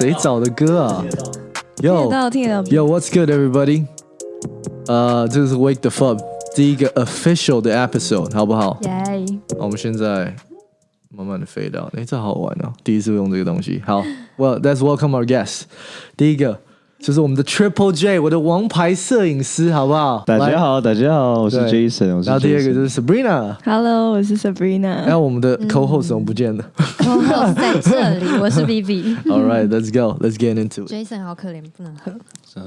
谁找的歌啊听得？Yo 到，听得到。Yo What's good everybody？呃，这个是 Wake the Fub 第一个 official 的 episode，好不好？耶！好我们现在慢慢的 fade out，哎，这好玩哦，第一次用这个东西。好，Well that's welcome our guests。第一个就是我们的 Triple J，我的王牌摄影师，好不好？大家好，大家好，我是 Jason，我是然后第二个就是 Sabrina，Hello，我是 Sabrina。然后我们的 co-host 怎么不见了哦，在这里，我是 B B。All right，let's go，let's get into it。Jason 好可怜，不能喝。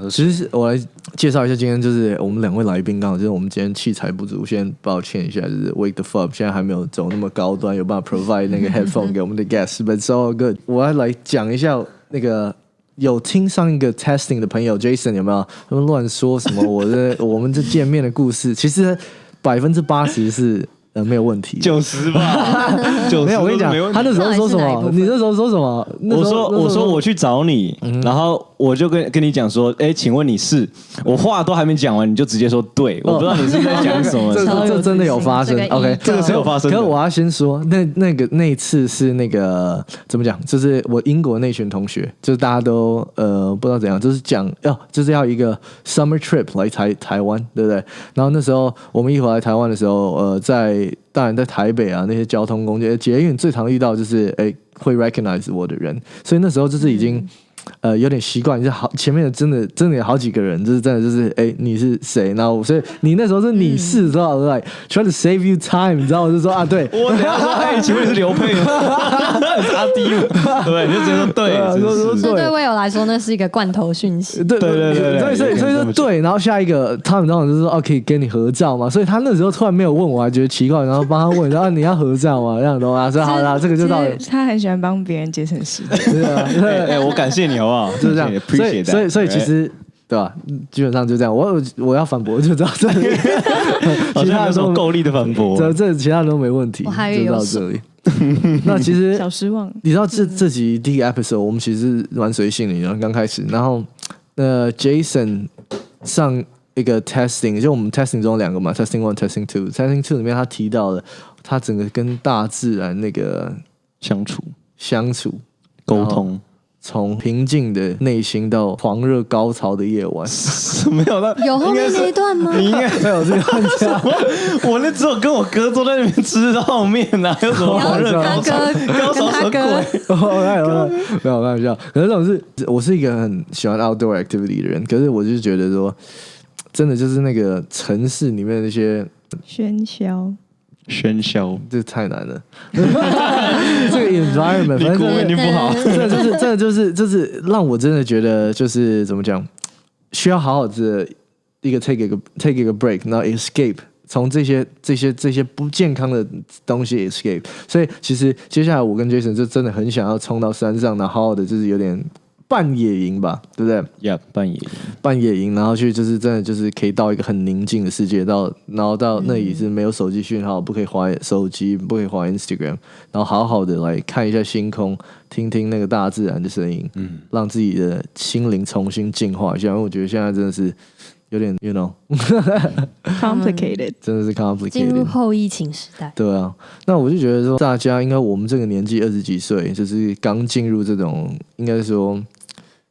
其实我来介绍一下，今天就是我们两位来宾，刚好就是我们今天器材不足，先抱歉一下，就是 Wake the Fuck 现在还没有走那么高端，有办法 provide 那个 headphone 给我们的 guests，but it's all good。我要来讲一下那个有听上一个 testing 的朋友 Jason 有没有？他们乱说什么我的我们这见面的故事，其实百分之八十是呃没有问题的。九十吧，九十没有，我跟你讲没问，题他那时候说什么？你那时候说什么？我说我说我去找你，然后我就跟跟你讲说，哎，请问你是？我话都还没讲完，你就直接说对，我不知道你是在讲什么。这这真的有发生，OK，这个是有发生可是我要先说，那那个那一次是那个怎么讲？就是我英国那群同学，就是大家都呃不知道怎样，就是讲要就是要一个 summer trip 来台台湾，对不对？然后那时候我们一回来台湾的时候，呃，在当然在台北啊那些交通工具捷运最常遇到就是哎会 recognize 我的人，所以那时候就是已经。呃，有点习惯，就是好前面的真的真的有好几个人，就是真的就是哎、你是谁？然后所以你那时候是你是知道，like try to save you time，你知道我就说啊，对，我等一下说，哎，请问你是刘佩吗？是 阿迪吗？对，你就觉得说对，说说对对魏友来说，那是一个罐头讯息。对对对对对所以所以所以说对，然后下一个他们当然就是说哦，可以跟你合照嘛，所以他那时候突然没有问我，还觉得奇怪，然后帮他问，然后你要合照嘛？这样懂吗？说好啦，这个就到了其，实他很喜欢帮别人节省时间。对啊，哎哎，我感谢你好不好？就是这样。所以所以所以其实对吧？基本上就这样。我我要反驳就知道这里，好像有什其他的都么够力的反驳。这这其他人都没问题，就到有这里。那其实小失望。你知道这这集第一个 episode 我们其实蛮随性的，然后刚开始，然后呃 Jason 上一个 testing，就我们 testing 中有两个嘛，testing one、testing two，testing two 里面他提到了他整个跟大自然那个相处、相处沟通，从平静的内心到狂热高潮的夜晚，没有那有后面那一段吗？你应该没有这个问题啊。我那只有跟我哥坐在那边吃泡面呐，还有什么狂热高潮？哥高潮什么跟他哥鬼？我开玩笑，没有开玩笑。可是这种是，我是一个很喜欢 outdoor activity 的人，可是我就觉得说，真的就是那个城市里面的那些，喧嚣，喧嚣，这太难了。这个 environment，反正文念不好，真的就是，真的就是，就是让我真的觉得，就是怎么讲，需要好好的一个 take 一个 take 一个 break，然后 escape。从这些这些这些不健康的东西 escape，所以其实接下来我跟 Jason 就真的很想要冲到山上，然后好好的就是有点半野营吧，对不对？呀，半野营半野营，然后去就是真的就是可以到一个很宁静的世界，到然后到那里是没有手机讯号，不可以滑手机，不可以滑 Instagram，然后好好的来看一下星空，听听那个大自然的声音，嗯，让自己的心灵重新净化一下。因为我觉得现在真的是有点，you know，complicated。真的是 complicated。后疫情时代，对啊，那我就觉得说，大家应该我们这个年纪二十几岁，就是刚进入这种，应该说，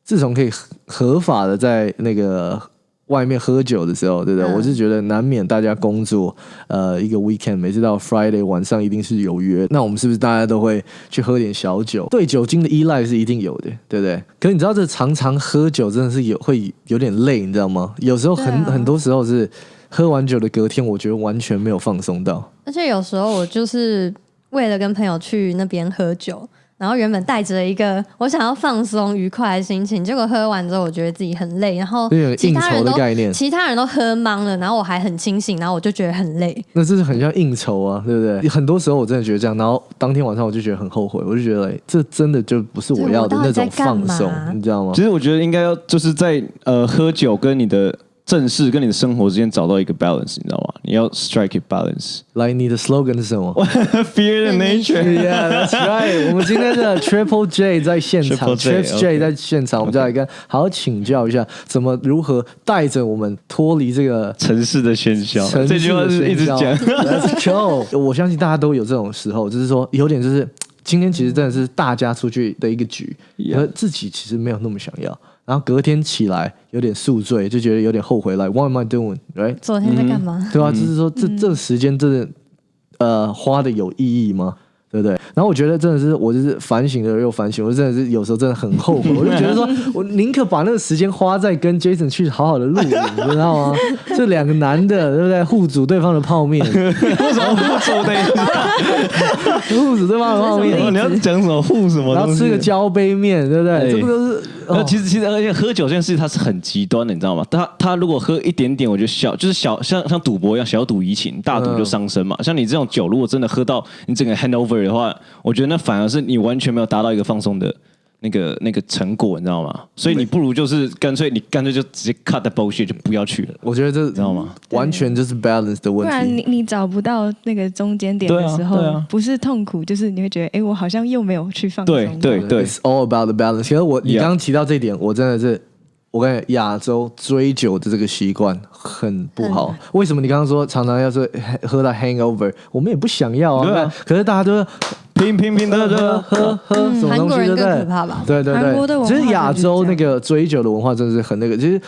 自从可以合合法的在那个外面喝酒的时候，对不对？嗯我是觉得难免大家工作，呃，一个 weekend 每次到 Friday 晚上一定是有约，那我们是不是大家都会去喝点小酒？对酒精的依赖是一定有的，对不对？可是你知道，这常常喝酒真的是有会有点累，你知道吗？有时候很、啊很多时候是喝完酒的隔天，我觉得完全没有放松到。而且有时候我就是为了跟朋友去那边喝酒，然后原本带着一个我想要放松愉快的心情，结果喝完之后，我觉得自己很累，然后其他人都的概念，其他人都喝懵了，然后我还很清醒，然后我就觉得很累。那这是很像应酬啊，对不对？很多时候我真的觉得这样，然后当天晚上我就觉得很后悔，我就觉得、哎这真的就不是我要的那种放松你知道吗其？实我觉得应该要就是在呃喝酒跟你的正事跟你的生活之间找到一个 balance，你知道吗？你要 strike a balance。来，你的 slogan 是什么 Fear the nature。Yeah, that's right。我们今天的 Triple J 在现场 Triple J 在现场，我们就来跟好好请教一下，怎么如何带着我们脱离这个城市的喧嚣，这句话是一直讲。Let's go！我相信大家都有这种时候，就是说有点就是今天其实真的是大家出去的一个局，Yeah 而自己其实没有那么想要。然后隔天起来有点宿醉，就觉得有点后悔。Like what am I doing? Right？昨天在干嘛？对吧、就是说这这个时间真的呃花的有意义吗？对不对？然后我觉得真的是，我就是反省了又反省，我真的是有时候真的很后悔，我就觉得说，我宁可把那个时间花在跟 Jason 去好好的露营，你知道吗？这两个男的，对不对？互煮对方的泡面，为什么互助的？互煮对方的泡面，你要讲什么互什么？然后吃个交杯面，对不对？哎这不都是？哦那其实其实而且喝酒这件事它是很极端的，你知道吗？他他如果喝一点点，我觉得小就是小像像赌博一样，小赌怡情，大赌就伤身嘛。像你这种酒，如果真的喝到你整个 handover 的话，我觉得那反而是你完全没有达到一个放松的。那个那个成果，你知道吗？所以你不如就是干脆你干脆就直接 cut the bullshit 就不要去了。我觉得这知道吗？完全就是 balance 的不问题。然你你找不到那个中间点的时候，不是痛苦，就是你会觉得，哎，我好像又没有去放松。对对对 It's all about the balance。其实我你刚刚提到这一点，我真的是，我跟你讲亚洲追酒的这个习惯很不好。为什么你刚刚说常常要是喝到 hangover，我们也不想要啊。对啊可是大家都拼拼拼的的喝喝什么东西，韩国人更对不对？可怕吧？对对韩国的对，文化其实亚洲那个追酒的文化真的是很那个，其实。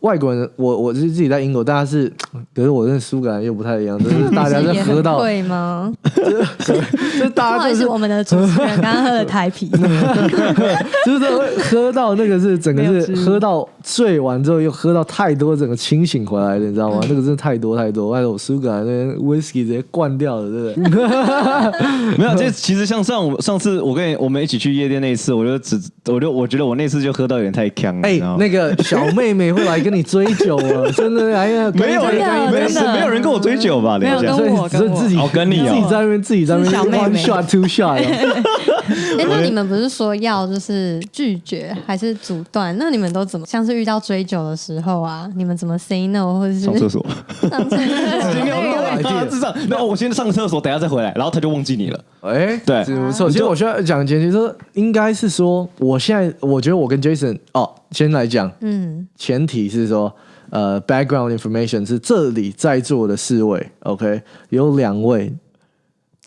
外国人，我我是自己在英国，大家是，可是我认识苏格兰又不太一样，就是大家 在喝到，会吗？就是不大家就是好意思，我们的主持人刚刚喝了台啤，就是会喝到那个是整个是喝到醉完之后又喝到太多，整个清醒回来的，你知道吗？那个真的太多太多，外头苏格兰那边 whisky 直接灌掉了，对不对？没有，这其实像上我上次我跟你我们一起去夜店那一次，我就只我就我觉得我那次就喝到有点太呛了，哎、那个小妹妹会来跟你追酒啊，真的，哎呀，没有人真的没有真的没有人跟我追酒吧？等一下没有跟所以我跟我自己哦跟你哦自己在那边自己在那边 one shot two shot，啊哎，那你们不是说要就是拒绝还是阻断？那你们都怎么？像是遇到追酒的时候啊，你们怎么 say no 或者是上厕所，上厕所？今天我 idea 至少那我先上厕所，等下再回来，然后他就忘记你了。哎，对这不错。其实我需要讲前提说，应该是说，我现在我觉得我跟 Jason 哦，先来讲，嗯，前提是说，呃，background information 是这里在座的四位，OK，有两位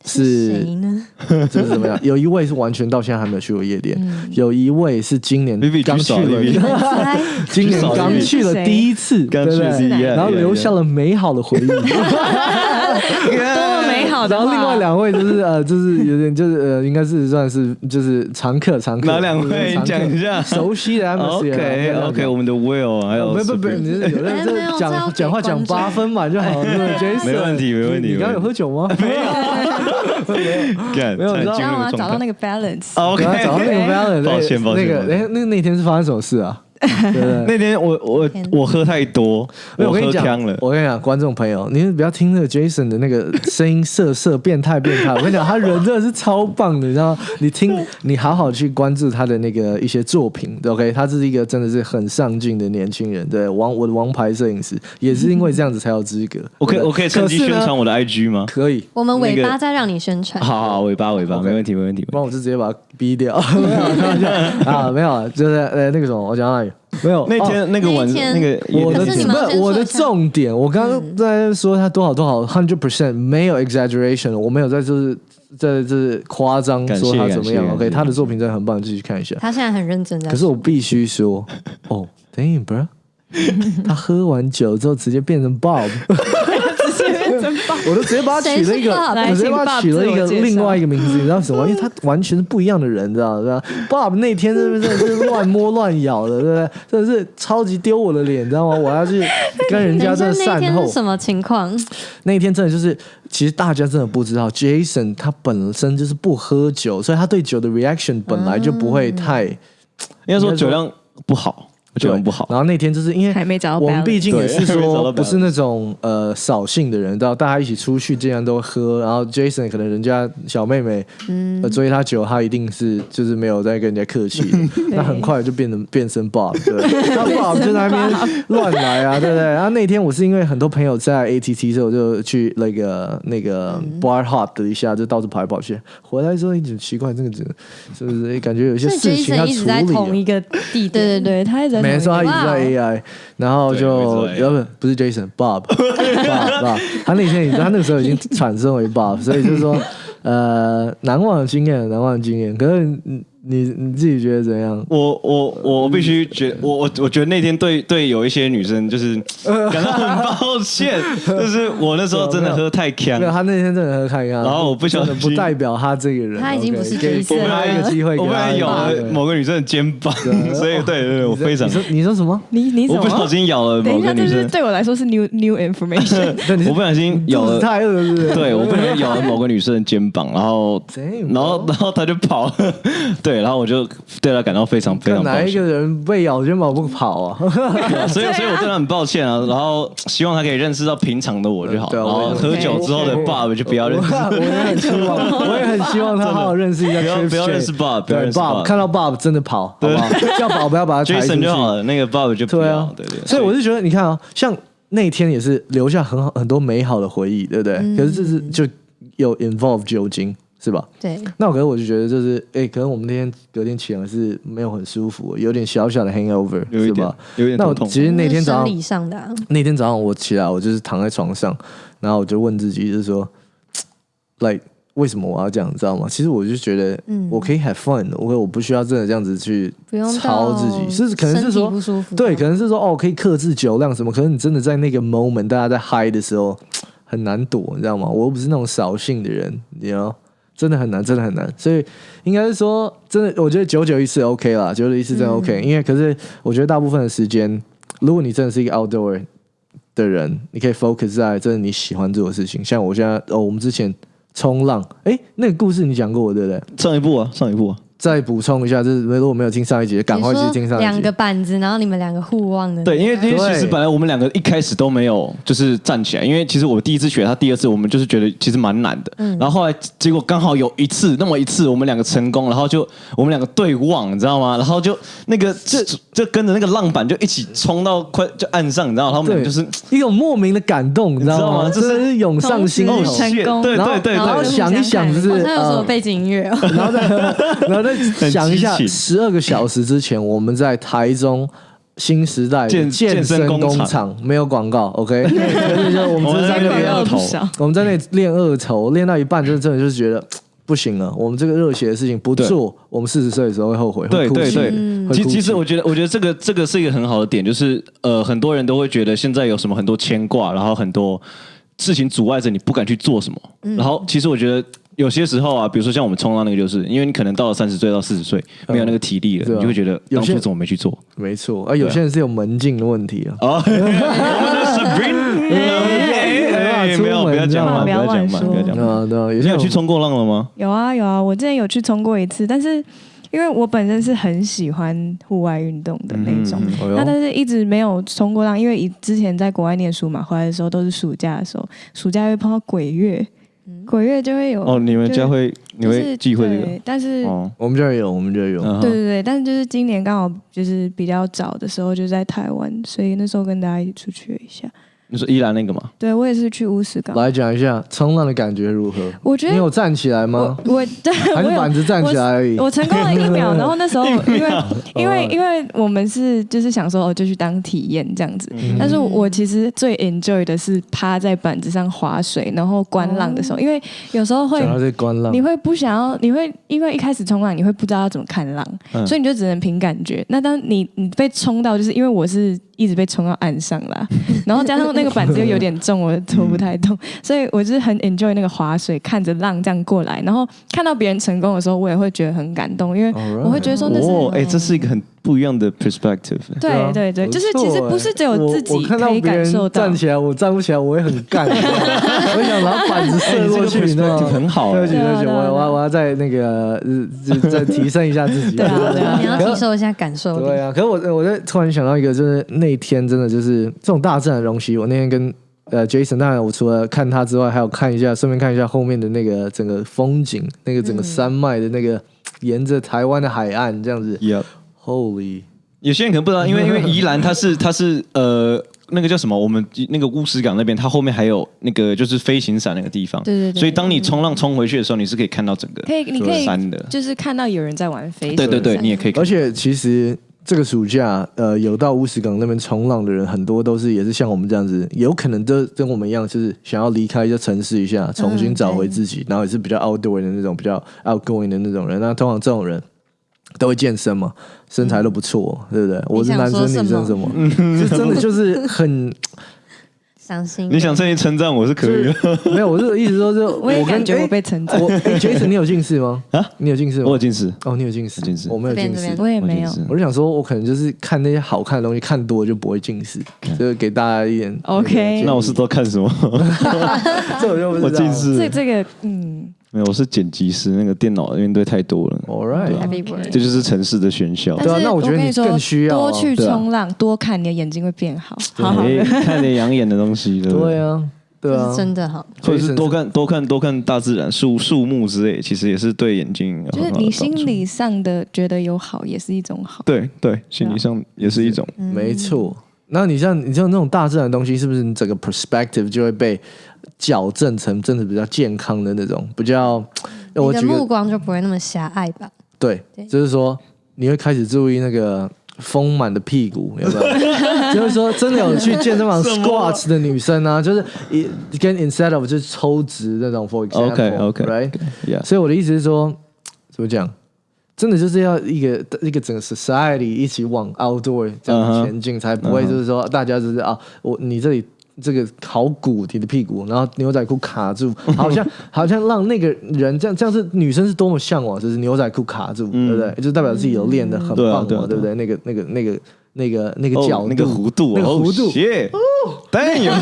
是谁呢？就是怎么样？有一位是完全到现在还没有去过夜店，有一位是今年刚去了，今年刚去了第一次，对不对？然后留下了美好的回忆。多么美好的。然后另外两位就是呃，就是有点就是呃，应该是算是就是常客常客。哪两位？讲一下。熟悉的 atmosphere。OK OK，我们的 Will 还有没不不，你是有哎人没有这这要给讲讲话讲八分嘛就好没问题没问题你你刚刚有没问题喝酒吗？没有。干，没有你知道进让我入状态找到那个 balance。OK，对啊找到那个 balance，抱歉抱歉那个哎，那那天是发生什么事啊？对？那天我我我喝太多，我跟你讲了，。我跟你讲，观众朋友，你们不要听那个 Jason 的那个 声音色色、变态、变态。我跟你讲，他人真的是超棒的，你知道？你听，你好好去关注他的那个一些作品，OK？他是一个真的是很上进的年轻人，对王我的王牌摄影师，也是因为这样子才有资格。我可以我可以趁机宣传我的 IG 吗？可以，我们尾巴再让你宣传。好好，尾巴尾巴，没问题没问题。不然我就直接把他逼掉。啊，没有啊，就是呃那个什么，我讲到哪里？没有那哦天那个晚那那个我的不是我的重点，我刚刚在说他多少多少 hundred percent 没有 exaggeration，我没有在就是在就是夸张说他怎么样，OK，他的作品真的很棒，继续看一下。他现在很认真在。可是我必须说，哦，damn bro，他喝完酒之后直接变成 Bob，我都直接把他取了一个？我直接把他取了一个另外一个名字，你知道什么？因为他完全是不一样的人，你知道吧？Bob 那天是不是真的是乱摸乱咬的，对不对？真的是超级丢我的脸，你知道吗？我要去跟人家真的等一下那善后天。什么情况？那天真的就是，其实大家真的不知道，Jason 他本身就是不喝酒，所以他对酒的 reaction 本来就不会太。应该说酒量不好，酒量不好。然后那天就是因为还没找到我们毕竟也是说不是那种呃扫兴的人，到大家一起出去，竟然都喝，然后 Jason 可能人家小妹妹呃追他酒，他一定是就是没有在跟人家客气，那很快就变成变身 Bob，对，那 Bob 就在那边乱来啊，对不对？然后那天我是因为很多朋友在 ATT，所以我就去那个那个 bar hop 的一下，就到处跑来跑去，回来之后一直奇怪，这个这个是不是感觉有些事情要处理啊。直在同？一个地点。对对对，他一直在没错，他一直在 AI，然后就对没错要不不是 Jason，Bob，Bob，Bob，他那天已经他那个时候已经产生为 Bob，所以就是说呃难忘的经验，难忘的经验。可是你你你自己觉得怎样？我我我必须觉我我我觉得那天对对有一些女生就是 感到很抱歉，就是我那时候真的喝太强没有，，他那天真的喝看一看，然后我不小心不代表他这个人，他已经不是第一次给他一个机会，我不给他一个然咬了某个女生的肩膀，所以对对对，我非常你说你说什么？你你怎么？我不小心咬了等一下，某个女生，这是对我来说是 new new information。我不小心咬了。太饿了？对，我不小心咬了某个女生的肩膀，然后然后然后她就跑了，对，然后我就对他感到非常非常抱哪一个歉，人被咬肩膀不跑啊？所以所以我对他很抱歉啊，然后希望他可以认识到平常的我就好，对啊然后我也喝酒之后的 Bob 就不要认识，我也很希望，我也很希望他好好认识一下 不要不要认识 Bob，不要对认识 Bob，Bob 看到 Bob 真的跑，好不好？叫宝不要把他 抬出去。Jason 就好了，那个 Bob 就不要对啊，，对对，所以我是觉得，你看啊，像那天也是留下很好很多美好的回忆，对不对？可是这是就有 involve 酒精，是吧？对，那我可能我就觉得就是，哎，可能我们那天隔天起来是没有很舒服，有点小小的 hangover，是吧？有点痛痛，那我其实那天早上生理上的啊，那天早上我起来，我就是躺在床上，然后我就问自己，就是说，like 为什么我要这样，你知道吗？其实我就觉得，嗯我可以 have fun，我我不需要真的这样子去不用操自己，是可能是说不舒服，对，可能是说哦，可以克制酒量什么，可是你真的在那个 moment，大家在嗨的时候 很难躲，你知道吗？我又不是那种扫兴的人，你知道。真的很难，真的很难，所以应该是说，真的，我觉得九九一次 OK 啦，九九一次真的 OK，、因为可是我觉得大部分的时间，如果你真的是一个 outdoor 的人，你可以 focus 在真的你喜欢做的事情。像我现在哦，我们之前冲浪，哎，那个故事你讲过我对不对？上一部啊，上一部啊，再补充一下，就是如果没有听上一集，赶快去听上一集。两个。板子，然后你们两个互望的，对，因为因为其实本来我们两个一开始都没有就是站起来，因为其实我第一次学，他第二次我们就是觉得其实蛮难的，嗯。然后后来结果刚好有一次那么一次我们两个成功，然后就我们两个对望，你知道吗？然后就那个就就跟着那个浪板就一起冲到快就岸上，你知道，他们就是一种莫名的感动，你知道吗？你知道吗？真的是涌上心头成功对然后对。对然后，想一想，就是好像有什么呃背景音乐哦，然后再 然后再 想一下，十二个小时之前我们在台中新时代健健健身身工工厂厂没有广告，OK，就是我们是在那在那边边不少。我们在那里练二头，练到一半就是真的就是觉得。不行了，我们这个热血的事情不做，我们四十岁的时候会后悔，会哭对对。对，其其实我觉得，我觉得这个这个是一个很好的点，就是呃，很多人都会觉得现在有什么很多牵挂，然后很多事情阻碍着你不敢去做什么。然后其实我觉得有些时候啊，比如说像我们冲浪那个，就是因为你可能到了三十岁到四十岁没有那个体力了，你就会觉得有些当初怎么没去做？没错，而有些人是有门禁的问题啊，没有，不要讲嘛，不要不要讲嘛，不要讲嘛。你有去冲过浪了吗？有啊有啊，我之前有去冲过一次，但是因为我本身是很喜欢户外运动的那种，那但是一直没有冲过浪，因为以之前在国外念书嘛，回来的时候都是暑假的时候，暑假会碰到鬼月，鬼月就会有哦，你们家会你就是会忌讳这个？但是、哦，我们这儿有，我们这儿有，对对对，但是就是今年刚好就是比较早的时候就在台湾，所以那时候跟大家一起出去了一下。你说宜兰那个吗？对我也是去乌石港，来讲一下冲浪的感觉如何？我觉得你有站起来吗我？我对 还是我有板子站起来而已？我成功了一秒，然后那时候因为 因为哦因为我们是就是想说哦就去当体验这样子，但是我其实最 enjoy 的是趴在板子上划水，然后观浪的时候，因为有时候会你，会不想要，你会因为一开始冲浪，你会不知道要怎么看浪，嗯所以你就只能凭感觉。那当你你被冲到，就是因为我是一直被冲到岸上啦，然后加上那个板子又有点重，我拖不太动，所以我就是很 enjoy 那个划水，看着浪这样过来，然后看到别人成功的时候，我也会觉得很感动，因为我会觉得说那是。哦，哎，这是一个很不一样的 perspective。对啊对对，就是其实不是只有自己可以感受到。站，起来，我站不起来，我也很干。我想拿板子射过去，哎你这个你知道吗很好对不起，对不起，我我我要再那个再提升一下自己。对啊你要提升一下感受力。对啊，可是我我在突然想到一个，就是那天真的就是这种大自然的东西，我那天跟呃 Jason，当然我除了看他之外，还有看一下，顺便看一下后面的那个整个风景，那个整个山脉的那个沿着台湾的海岸这样子，Holy，有些人可能不知道，因为因为宜兰它是它是呃那个叫什么？我们那个乌石港那边，它后面还有那个就是飞行伞那个地方。对对对所以当你冲浪冲回去的时候，你是可以看到整个可以你可以山的。就是看到有人在玩飞，对对对，你也可以看。而且其实这个暑假，呃，有到乌石港那边冲浪的人，很多都是也是像我们这样子，有可能都跟我们一样，就是想要离开一下城市一下，重新找回自己，然后也是比较 outdoor 的那种，比较 outgoing 的那种人。那通常这种人都会健身嘛，身材都不错，对不对？我是男生，女生什么，就真的就是很。伤心你想趁机称赞我是可以的，没有，我是意思说，就我也感觉我被称赞。我 Jason，你有近视吗？啊，你有近视吗？我有近视。哦，你有近视，近视，我没有近视，我也没有。我就想说，我可能就是看那些好看的东西，看多了就不会近视，就是给大家一点。OK，那我是都看什么？这我就不知道。我近视。这这个，嗯。没有，我是剪辑师，那个电脑面对太多了。All right，这就是城市的喧嚣。对啊，那我觉得你更需要多去冲浪，多看，你的眼睛会变好。好好，看点养眼的东西。对啊，对啊，真的好。或者是多看多看多看大自然树树木之类，其实也是对眼睛。就是你心理上的觉得有好，也是一种好。对对，心理上也是一种。没错。那你像你像那种大自然的东西，是不是你整个 perspective 就会被？矫正成真的比较健康的那种，比较，你的目光就不会那么狭隘吧？对，就是说你会开始注意那个丰满的屁股，有没有？就是说真的有去健身房 squats 的女生啊，就是一跟 instead of 就是抽脂那种，for example，OK OK，right，所以我的意思是说，怎么讲？真的就是要一个一个整个 society 一起往 outdoor 这样前进，才不会就是说大家就是啊，我你这里。这个好鼓你的屁股，然后牛仔裤卡住，好像好像让那个人这样这样是女生是多么向往，就是牛仔裤卡住，对不对？就代表自己有练的很棒嘛，对不对？那个那个那个那个那个角那个弧度，那个弧度，当然有。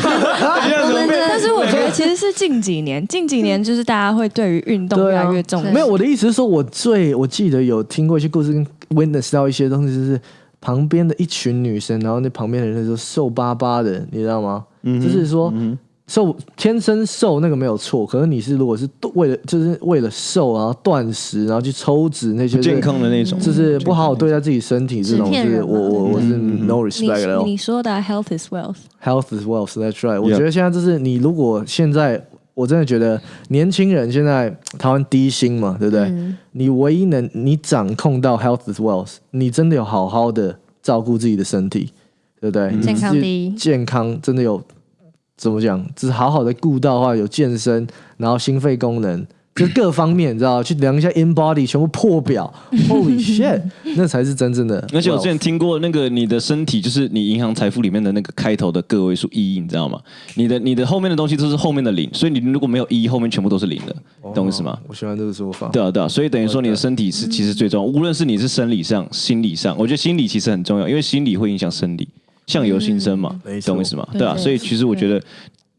但是我觉得 其实是近几年，近几年就是大家会对于运动越来越重视。没有，我的意思是说，我最我记得有听过一些故事，跟 witness 到一些东西，就是旁边的一群女生，然后那旁边的人就瘦巴巴的，你知道吗？就是说，瘦天生瘦那个没有错，可是你是如果是为了就是为了瘦，然后断食，然后去抽脂那些健康的那种，就是不好好对待自己身体这种，是我我我是 no respect 了。你说的 health is wealth，health is wealth，that's right。我觉得现在就是你如果现在我真的觉得年轻人现在台湾低薪嘛，对不对？你唯一能你掌控到 health is wealth，你真的有好好的照顾自己的身体。对不对？健康第一，健康真的有怎么讲？只是好好的顾到的话，有健身，然后心肺功能，就各方面，你知道？去量一下 in body，全部破表，Holy shit，那才是真正的。而且我之前听过那个你的身体，就是你银行财富里面的那个开头的个位数一，你知道吗？你的你的后面的东西都是后面的零，所以你如果没有一，后面全部都是零的，懂我意思吗？我喜欢这个说法。对啊对啊，所以等于说你的身体是其实最重要，无论是你是生理上、心理上，我觉得心理其实很重要，因为心理会影响生理。相由心生嘛，懂我意思吗？对啊，所以其实我觉得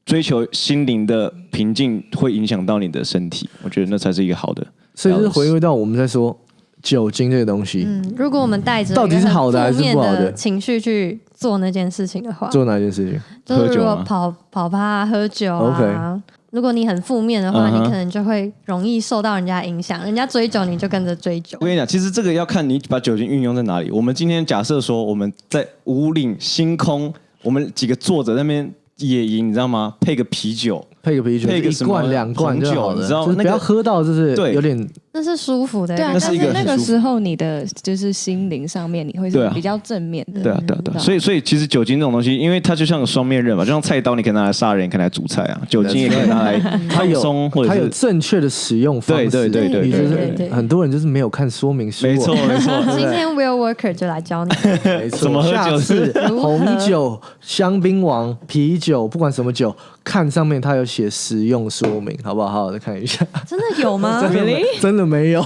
追求心灵的平静会影响到你的身体，我觉得那才是一个好的。所以是回归到我们在说酒精这个东西。嗯，如果我们带着到底是好的还是不好的情绪去做那件事情的话，做哪件事情？就是如果跑跑趴、喝酒啊。如果你很负面的话，你可能就会容易受到人家影响，人家追酒你就跟着追酒。我跟你讲，其实这个要看你把酒精运用在哪里。我们今天假设说我们在五岭星空，我们几个坐着那边野营，你知道吗？配个啤酒。配个啤酒，配个一罐两罐酒，你知道，不要喝到就是对有点，那是舒服的，对啊。那是一个那个时候你的就是心灵上面你会是比较正面的，对啊对啊对啊。所以所以其实酒精这种东西，因为它就像个双面刃嘛，就像菜刀，你可以拿来杀人，可以拿来煮菜啊。酒精也可以拿来放松，或者它有正确的使用方式。对对对对，就是很多人就是没有看说明书。没错 没错。今天 Will Worker 就来教你，怎么喝酒是红酒、香槟王、啤酒，不管什么酒。看上面它有写使用说明，好不好？好好的看一下。真的有吗？真的真的没有。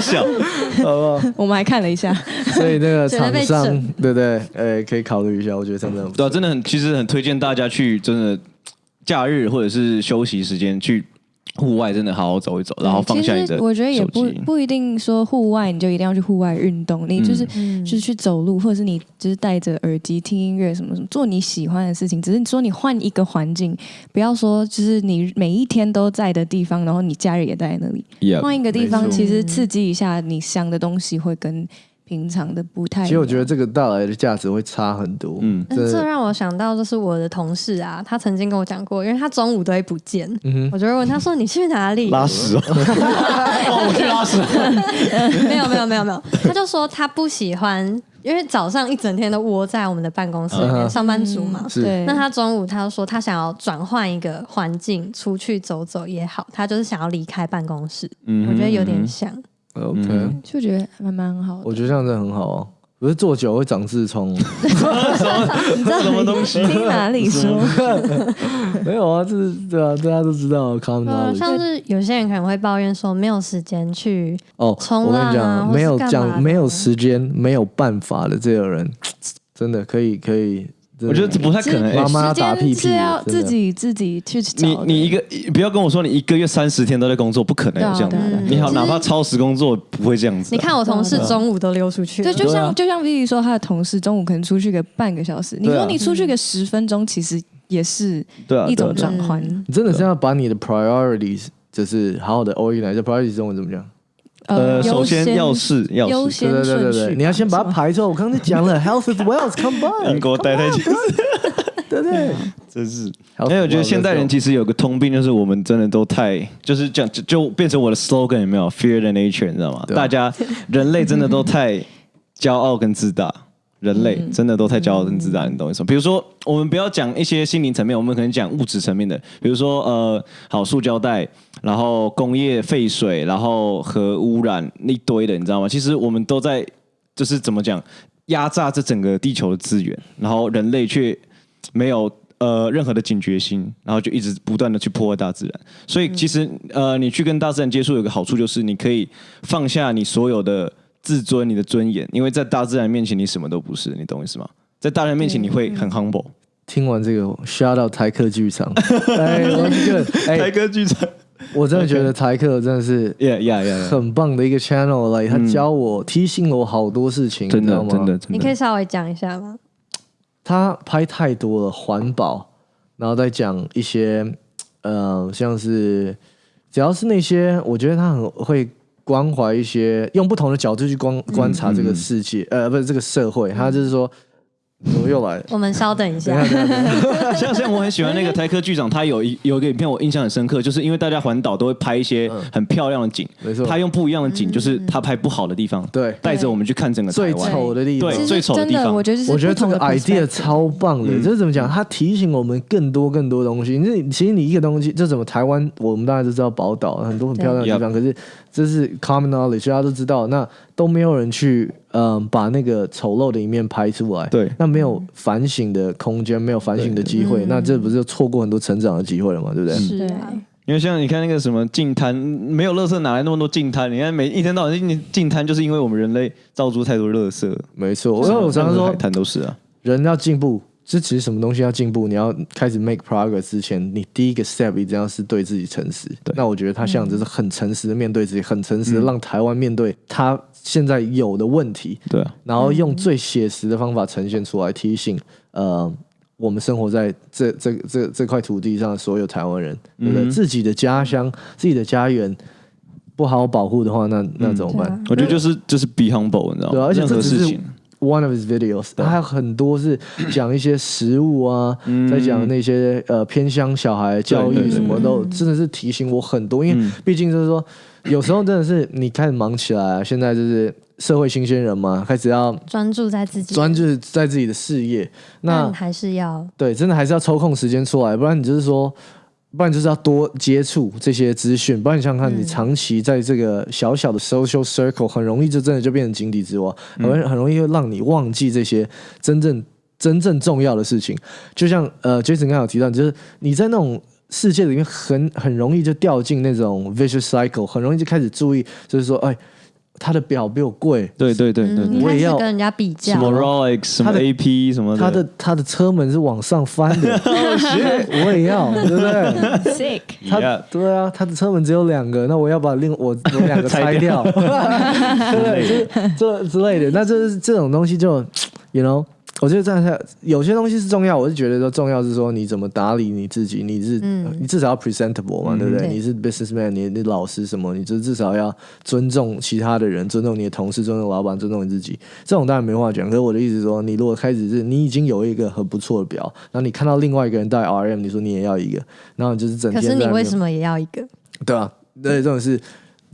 小，好不好？我们还看了一下。所以那个 厂商，对不对？呃，可以考虑一下。我觉得真的，对，真的很，其实很推荐大家去，真的假日或者是休息时间去。户外真的好好走一走，然后放下你的我觉得也不不一定说户外你就一定要去户外运动，你就是就是去走路，或者是你就是戴着耳机听音乐什么什么，做你喜欢的事情。只是说你换一个环境，不要说就是你每一天都在的地方，然后你假日也在那里，换一个地方，其实刺激一下你想的东西，会跟平常的不太。其实我觉得这个带来的价值会差很多。嗯这让我想到，就是我的同事啊，他曾经跟我讲过，因为他中午都会不见，嗯我就会问他说：“你去哪里？”拉屎哦，哦，我去拉屎。没有没有没有没有，他就说他不喜欢，因为早上一整天都窝在我们的办公室里面，上班族嘛。是对，那他中午他就说他想要转换一个环境，出去走走也好，他就是想要离开办公室。嗯我觉得有点像，OK，、嗯就觉得还蛮好的。我觉得这样真的很好啊。不是做久会长痔疮，你知道什么东西 听哪里说？没有啊，这是对啊，大家都知道 common 呃，像是有些人可能会抱怨说没有时间去，哦，冲我跟你浪啊讲，没有讲没有时间、没有办法的这个人，真的可以可以。我觉得这不太可能。妈哎妈打屁屁是要自己自己去找。你你一个不要跟我说你一个月三十天都在工作，不可能有这样。你好，哪怕超时工作不会这样子啊。你看我同事中午都溜出去，对，就像、就像 Vivi 说，他的同事中午可能出去个半个小时，你说你出去个十分钟，其实也是对啊，一种转换。真的是要把你的 priorities 就是好好的 organize。priorities 中文怎么讲？呃，首先要是要是，对对对对你要先把它排出来。我刚才讲了，health is wealth，come 你 by，英国待太久，对不对？真是。因为我觉得现代人其实有个通病，就是我们真的都太，就是讲，就就变成我的 slogan 有没有？Fear the nature，你知道吗？大家人类真的都太骄傲跟自大。人类真的都太骄傲跟自大，你懂我意思吗？比如说，我们不要讲一些心灵层面，我们可能讲物质层面的，比如说呃，好塑胶袋，然后工业废水，然后核污染一堆的，你知道吗？其实我们都在就是怎么讲压榨这整个地球的资源，然后人类却没有呃任何的警觉心，然后就一直不断的去破坏大自然。所以其实呃，你去跟大自然接触有个好处就是你可以放下你所有的自尊、你的尊严，因为在大自然面前你什么都不是，你懂我意思吗？在大自然面前你会很 humble。听完这个，shout out 台客剧场，哎，我觉得，哎，歌剧场。我真的觉得台客真的是，yeah yeah yeah，很棒的一个 channel 来，他教我、提醒了我好多事情，真的。你可以，稍微讲一下吗？他拍太多了环保，然后再讲一些呃，像是只要是那些，我觉得他很会关怀一些，用不同的角度去观观察这个世界，呃，不是这个社会，他就是说，怎么又来？了？我们稍等一下。像像我很喜欢那个台科剧长，他有一有一个影片我印象很深刻，就是因为大家环岛都会拍一些很漂亮的景，没错。他用不一样的景，就是他拍不好的地方，对，带着我们去看整个最。丑的地方。对。最丑的地方。我觉得我觉得这个不同的 idea 超棒的，这是怎么讲？他提醒我们更多更多东西。你其实你一个东西，这怎么台湾，我们大家都知道宝岛很多很漂亮的地方，可是这是 common knowledge，大家都知道，那都没有人去嗯把那个丑陋的一面拍出来。对那没有反省的空间，没有反省的机会，那这不是就错过很多成长的机会了吗？对不对？是啊，因为像你看那个什么净滩，没有垃圾哪来那么多净滩？你看每一天到晚净净滩，就是因为我们人类造出太多垃圾。没错，我常常说海，滩都是啊，人要进步，这其实什么东西要进步，你要开始 make progress 之前，你第一个 step 一定要是对自己诚实。对那我觉得他像就是很诚实的面对自己，很诚实的让台湾面对他现在有的问题，对啊，然后用最写实的方法呈现出来，提醒呃我们生活在这这这这块土地上的所有台湾人，对不对？嗯自己的家乡、自己的家园不好好保护的话，那那怎么办？我觉得就是就是 be humble，你知道吗？对啊而且任这只是何事情，one of his videos，他还有很多是讲一些食物啊，在讲那些呃偏乡小孩教育什么都，真的是提醒我很多。因为嗯毕竟就是说，有时候真的是你开始忙起来啊，现在就是社会新鲜人嘛，开始要专注在自己，专注在自己的事业，那但还是要对，真的还是要抽空时间出来，不然你就是说。不然就是要多接触这些资讯，不然你想想看，你长期在这个小小的 social circle，很容易就真的就变成井底之蛙，很容易很容易会让你忘记这些真正真正重要的事情。就像呃，Jason 刚刚有提到，就是你在那种世界里面很很容易就掉进那种 vicious cycle，很容易就开始注意，就是说，哎，他的表比我贵，对对对对我也要始跟人家比较。什，么 Rolex 什么他的 AP 什么他的。他的车门是往上翻的，我也要，对不对？sick，他 Yeah 对啊，他的车门只有两个，那我要把另我 我两个拆掉，对不对？就是这之类的。那这是这种东西就，you know，我觉得这样下，有些东西是重要，我是觉得说重要是说你怎么打理你自己，你是、嗯你至少要 presentable 嘛，对不对？对你是 businessman，你你老师什么，你就至少要尊重其他的人，尊重你的同事，尊重老板，尊重你自己。这种当然没话讲，可是我的意思是说，你如果开始是你已经有一个很不错的表，然后你看到另外一个人带 RM，你说你也要一个，然后你就是整可是天你为什么也要一个？对啊，对，这种是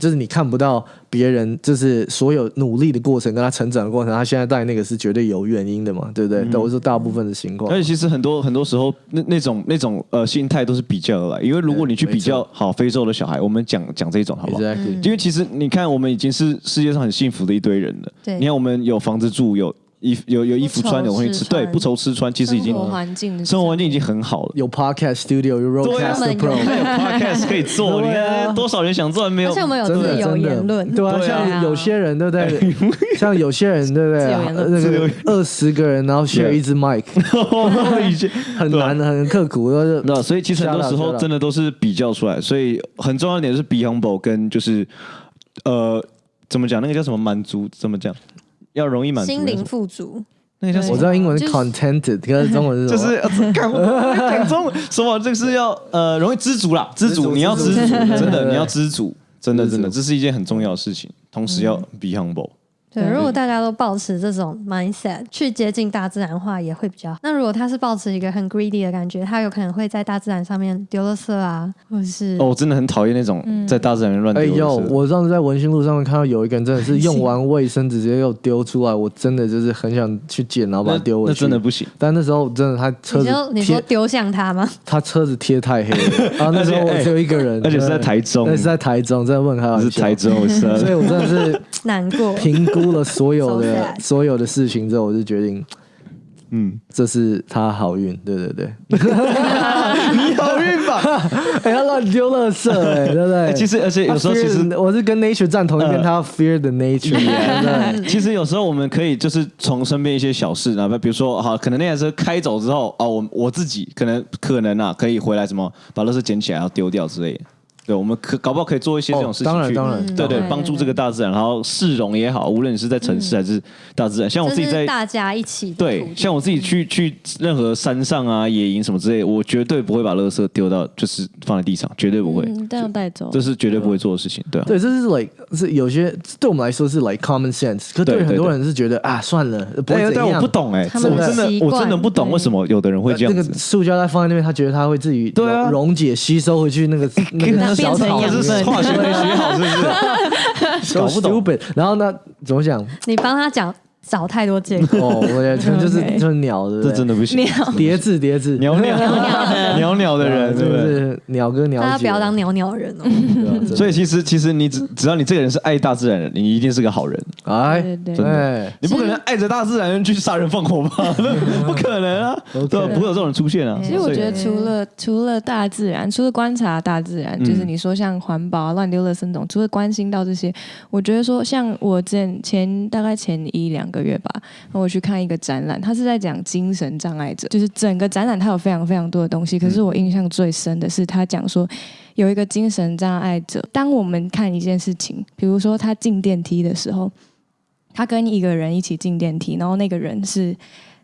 就是你看不到别人，就是所有努力的过程跟他成长的过程，他现在带那个是绝对有原因的嘛，对不对？都是大部分的情况而。且其实很多很多时候，那那种那种呃心态都是比较而来。因为如果你去比较好非洲的小孩，我们讲讲这种好不好？Exactly，、因为其实你看，我们已经是世界上很幸福的一堆人了。对你看我们有房子住，有衣有有衣服穿，有东西吃，对，不愁吃穿，其实已经生活环境，生活环境已经很好了。有 podcast studio，有对啊 roadcaster pro，有还有 podcast 可以做，你 对啊。看多少人想做没有而且？我们有真的自由言论，对啊，像有些人对不对？像有些人对不对？那个二十个人，然后 share 一支 mic，已经 很难的，很刻苦。那所以其实很多时候真的都是比较出来，所以很重要一点是 be humble 跟就是呃怎么讲那个叫什么满足怎么讲要容易满足心灵富足。那个叫什么？我知道英文是 contented，可是中文是就是讲讲中文什么，这个是要呃容易知足啦，知足，你要知足，真的你要知足，真的真的，这是一件很重要的事情，同时要 be humble。对，如果大家都保持这种 mindset 去接近大自然的话，也会比较好。那如果他是保持一个很 greedy 的感觉，他有可能会在大自然上面丢了色啊，或者是哦，我真的很讨厌那种在大自然乱哎呦，丢的垃圾。我上次在文心路上面看到有一个人真的是用完 卫生纸直接又丢出来，我真的就是很想去捡，然后把那那它丢回去。真的不行。但那时候真的他车子你就你说，丢向他吗？他车子贴太黑了，然 后那时候我只有一个人，而且是在台中那是在台中，真的不能开玩笑。是台中，我是所以我真的是难过。评估了所有的 所有的事情之后，我就决定嗯，这是他好运，对对对。你好运吧？哎，他乱丢垃圾，哎，对不对？哎其实而且有时候其实 the- 我是跟 nature 站同一边，呃他要 fear the nature，对不对？其实有时候我们可以就是从身边一些小事，哪怕比如说好，可能那台车开走之后，哦，我我自己可能可能啊，可以回来什么把垃圾捡起来，然后丢掉之类的。对，我们可搞不好可以做一些这种事情哦当然去当然。嗯对对对，帮助这个大自然，然后市容也好，无论你是在城市还是大自然，像我自己在大家一起对像我自己去去任何山上啊、野营什么之类，我绝对不会把垃圾丢到就是放在地上，绝对不会，嗯，这样带走，这是绝对不会做的事情，对啊。对，这是 like 是有些对我们来说是 like common sense，可对很多人是觉得啊算了，不会。但但我不懂哎、他们的我真的我真的不懂为什么有的人会这那个样子。塑胶袋放在那边，他觉得他会自己对啊。溶溶解吸收回去那个 那个小草里变成养分这是化学没学好是不是？搞不懂。然后呢，怎么讲？你帮他讲找太多借口。哦，我觉得 就是就是鸟，的？这真的不行。鸟叠字叠字，鸟鸟 鸟鸟的人，对是不？是鸟哥鸟姐？大家不要当鸟鸟人哦。对啊真的所以其实其实你只只要你这个人是爱大自然的人，你一定是个好人。哎，对你不可能爱着大自然去杀人放火吧？不可能啊！OK 对啊，不会有这种人出现啊。其实我所以觉得除了除了大自然，除了观察大自然，嗯就是你说像环保啊、乱丢垃圾那种，除了关心到这些，我觉得说像我之前前大概前一两个月吧，我去看一个展览，他是在讲精神障碍者，就是整个展览他有非常非常多的东西，可是我印象最深的是他讲说。有一个精神障碍者，当我们看一件事情，比如说他进电梯的时候，他跟一个人一起进电梯，然后那个人是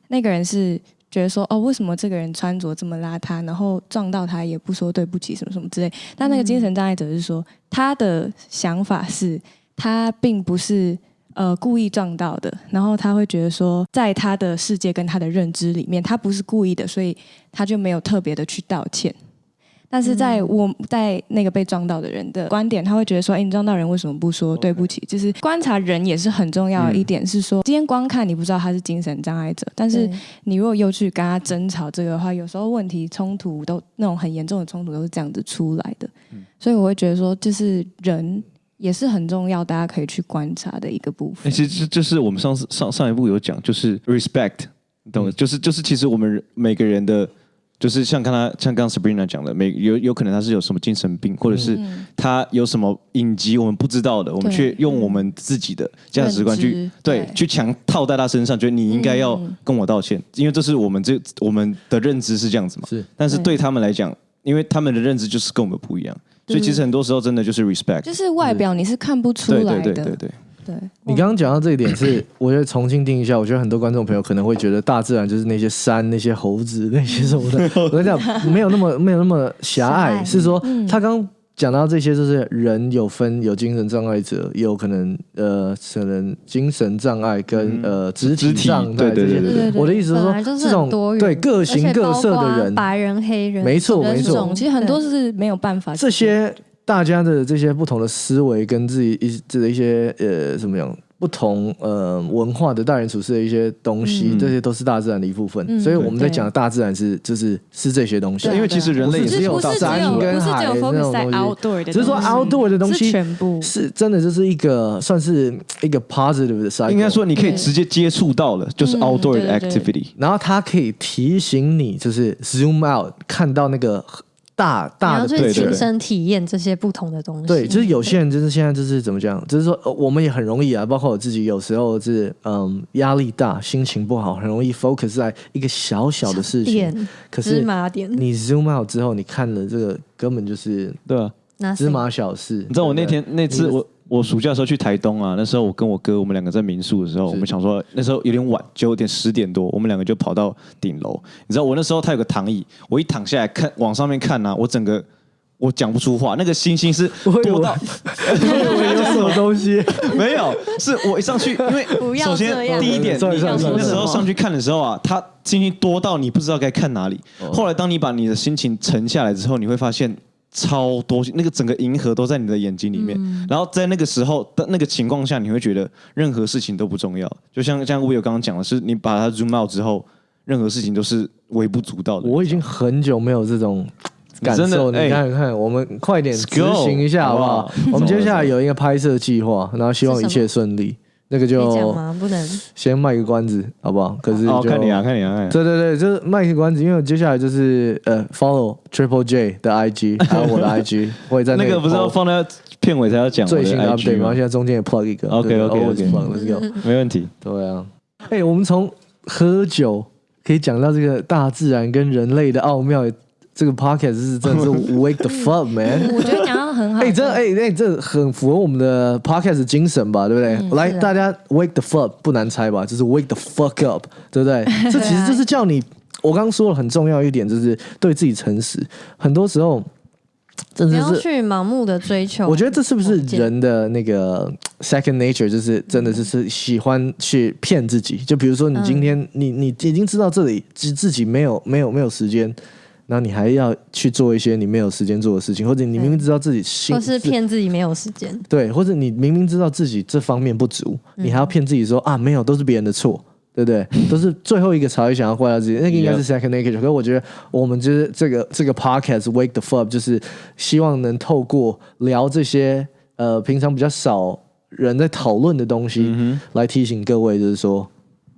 那个人是觉得说，哦，为什么这个人穿着这么邋遢，然后撞到他也不说对不起什么什么之类。但那个精神障碍者是说，他的想法是他并不是呃故意撞到的，然后他会觉得说，在他的世界跟他的认知里面，他不是故意的，所以他就没有特别的去道歉。但是在我在那个被撞到的人的观点，他会觉得说：“哎，你撞到人为什么不说对不起？”就是观察人也是很重要的一点，是说今天光看你不知道他是精神障碍者，但是你如果又去跟他争吵这个的话，有时候问题冲突都那种很严重的冲突都是这样子出来的。所以我会觉得说，就是人也是很重要，大家可以去观察的一个部欸分。其实就就是我们上次上上一部有讲，就是 respect，懂吗？就是就是其实我们每个人的，就是像刚才像刚刚 Sabrina 讲的，每有有可能他是有什么精神病，或者是他有什么隐疾我们不知道的，我们对却用我们自己的价值观去对对。去强套在他身上，觉得你应该要嗯。跟我道歉，因为这是我们这我们的认知是这样子嘛。是。但是对他们来讲，因为他们的认知就是跟我们不一样，所以其实很多时候真的就是 respect。就是外表你是看不出对来的，对对对对。对，你刚刚讲到这一点是，我觉得重新定一下，我觉得很多观众朋友可能会觉得大自然就是那些山、那些猴子、那些什么的。我跟你讲，没有那么没有那么狭狭隘，是说他刚刚讲到这些，就是人有分有精神障碍者，也有可能呃可能精神障碍跟、呃肢体障碍对对这些对对对。我的意思是说这种多元对各形各色的人，白人、黑人，没错没错。其实很多是没有办法这些大家的这些不同的思维跟自己一这的一些呃怎么样不同呃文化的待人处事的一些东西，嗯这些都是大自然的一部分。嗯所以我们在讲的大自然是就是是这些东西。因为其实人类也是只有山跟海那 focus 在种东西 outdoor 的东西，只是说 outdoor 的东西是全部是真的，就是一个算是一个 positive 的 cycle。应该说你可以直接接触到了，就是嗯 outdoor 的对对对 activity。然后它可以提醒你，就是 zoom out 看到那个大你大的要去对对亲身体验这些不同的东西。对，就是有些人就是现在就是怎么讲，就是说、呃我们也很容易啊，包括我自己有时候是嗯压力大、心情不好，很容易 focus 在一个小小的事情。可是麻点，你 zoom out 之后，你看了这个根本就是对啊，芝麻小事。你知道我那天那次我我暑假的时候去台东啊，那时候我跟我哥我们两个在民宿的时候，我们想说那时候有点晚，九点十点多，我们两个就跑到顶楼。你知道我那时候他有个躺椅，我一躺下来看往上面看啊，我整个我讲不出话，那个星星是多到我以为有什么东西，没有，是我一上去，因为不要首先第一点，那时候上去看的时候啊，它星星多到你不知道该看哪里。哦后来当你把你的心情沉下来之后，你会发现。超多，那个整个银河都在你的眼睛里面，嗯然后在那个时候的那个情况下，你会觉得任何事情都不重要。就像像 Will 刚刚讲的是，你把它 zoom out 之后，任何事情都是微不足道的。我已经很久没有这种。感真的受，你哎看看，我们快点执行一下好不好？我们接下来有一个拍摄计划，然后希望一切顺利。那个就讲就吗？不能。先卖个关子，好不好？可是哦，就看你啊，看你啊，看你啊。对对对，就是卖个关子，因为我接下来就是呃，follow Triple J 的 IG，还有我的 IG，我也在里那个不是要放在片尾才要讲最新的 IG update 吗？吗现？在中间也 plug 一个 OK，OK，OK always plug，let's go。没问题。对啊，哎，我们从喝酒可以讲到这个大自然跟人类的奥妙，这个 podcast 是真的是 wake the fuck man。我觉得讲到很好。哎，这哎哎，这很符合我们的 podcast 精神吧，对不对？来，啊大家 wake the fuck 不难猜吧？就是 wake the fuck up，对不对？这其实就是叫你，我刚刚说了很重要一点，就是对自己诚实。很多时候，真不要的是，去盲目的追求。我觉得这是不是人的那个 second nature？就是真的是是喜欢去骗自己。就比如说，你今天你你已经知道这里自自己没有没有没有时间。然后你还要去做一些你没有时间做的事情，或者你明明知道自己心或是骗自己没有时间。对，或者你明明知道自己这方面不足，你还要骗自己说啊，没有，都是别人的错，对不对？都是最后一个才会想要怪到自己，那个应该是 second nature。可是我觉得我们就是这个这个 podcast wake the fuck，就是希望能透过聊这些呃平常比较少人在讨论的东西，来提醒各位，就是说，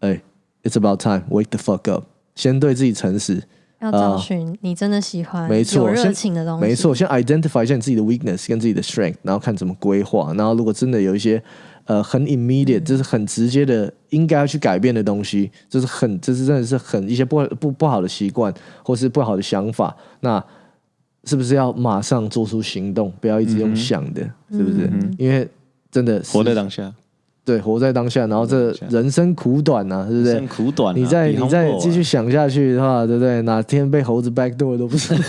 哎，it's about time wake the fuck up，先对自己诚实。要找寻你真的喜欢、没错有热先情的东西。没错，先 identify 一下你自己的 weakness 跟自己的 strength，然后看怎么规划。然后如果真的有一些呃很 immediate，、就是很直接的应该要去改变的东西，就是很就是真的是很一些不不不好的习惯或是不好的想法，那是不是要马上做出行动，不要一直用想的，是不是？因为真的活在当下，对活在当下，然后这人生苦短呐、对不对人生？苦短啊。你再你再继续想下去的话，对不对？哪天被猴子 backdoor 都不是。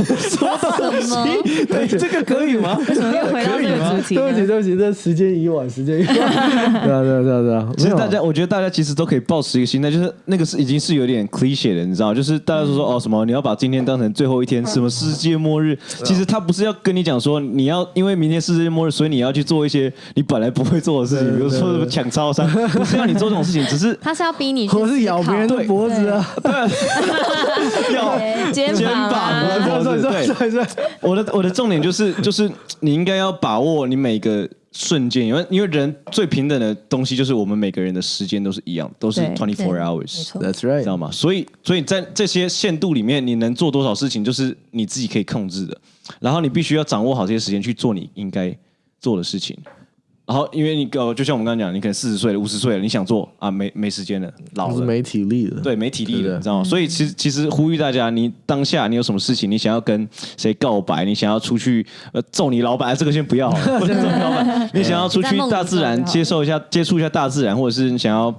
什么？对，这个可以吗？为什么又回到这个主题对不起，对不起，这时间已晚，时间已晚。对啊，对啊，对啊，对啊。没有其实大家，我觉得大家其实都可以保持一个心态，就是那个是已经是有点 cliche 的，你知道，就是大家都说哦什么你要把今天当成最后一天，什么世界末日，其实他不是要跟你讲说你要因为明天世界末日，所以你要去做一些你本来不会做的事情，比如说什么抢超商，不是要你做这种事情，只是他是要逼你去或是咬别人的脖子啊！要肩肩膀膀啊。啊，对对对对。对，我的我的重点就是就是你应该要把握你每个瞬间，因为因为人最平等的东西就是我们每个人的时间都是一样，都是 twenty four hours，That's right，知道吗？所以，所以在这些限度里面，你能做多少事情，就是你自己可以控制的。然后你必须要掌握好这些时间去做你应该做的事情。然后因为你呃，就像我们刚刚讲，你可能四十岁了、五十岁了，你想做啊，没没时间了，老了。没体力了。对，没体力了，你知道吗？所以其实其实呼吁大家，你当下你有什么事情，你想要跟谁告白，你想要出去呃揍你老板，啊这个先不要，不能 揍你老板。你想要出去大自然接受一下、接触一下大自然，或者是你想要